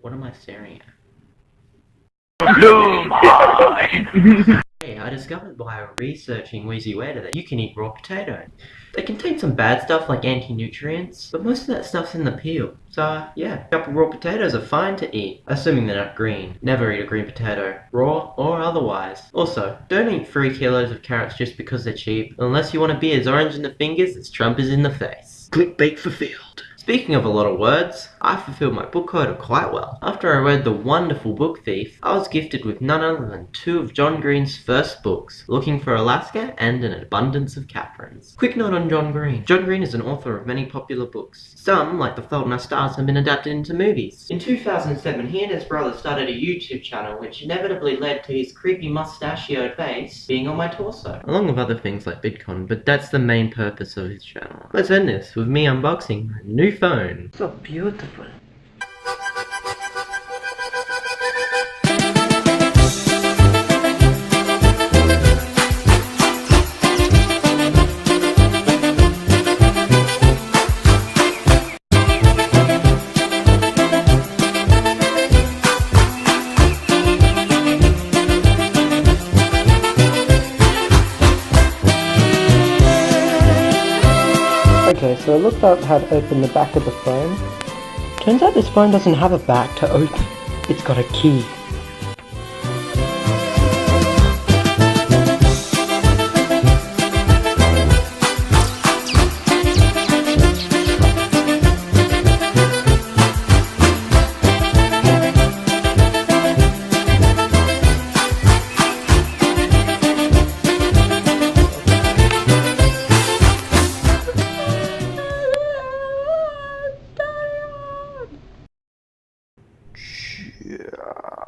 What am I staring at? Hey, I discovered while researching Wheezy Waiter that you can eat raw potato. They contain some bad stuff like anti-nutrients, but most of that stuff's in the peel. So, yeah, a couple raw potatoes are fine to eat, assuming they're not green. Never eat a green potato, raw or otherwise. Also, don't eat 3 kilos of carrots just because they're cheap, unless you want to be as orange in the fingers as Trump is in the face. Clickbait fulfilled. Speaking of a lot of words, I fulfilled my book quota quite well. After I read The Wonderful Book Thief, I was gifted with none other than two of John Green's first books, Looking for Alaska and An Abundance of Katherines. Quick note on John Green. John Green is an author of many popular books. Some, like The Fault in Our Stars, have been adapted into movies. In 2007, he and his brother started a YouTube channel which inevitably led to his creepy mustachioed face being on my torso. Along with other things like Bitcoin, but that's the main purpose of his channel. Let's end this with me unboxing my phone. So beautiful. Okay, so I looked up how to open the back of the phone. Turns out this phone doesn't have a back to open. It's got a key. Yeah.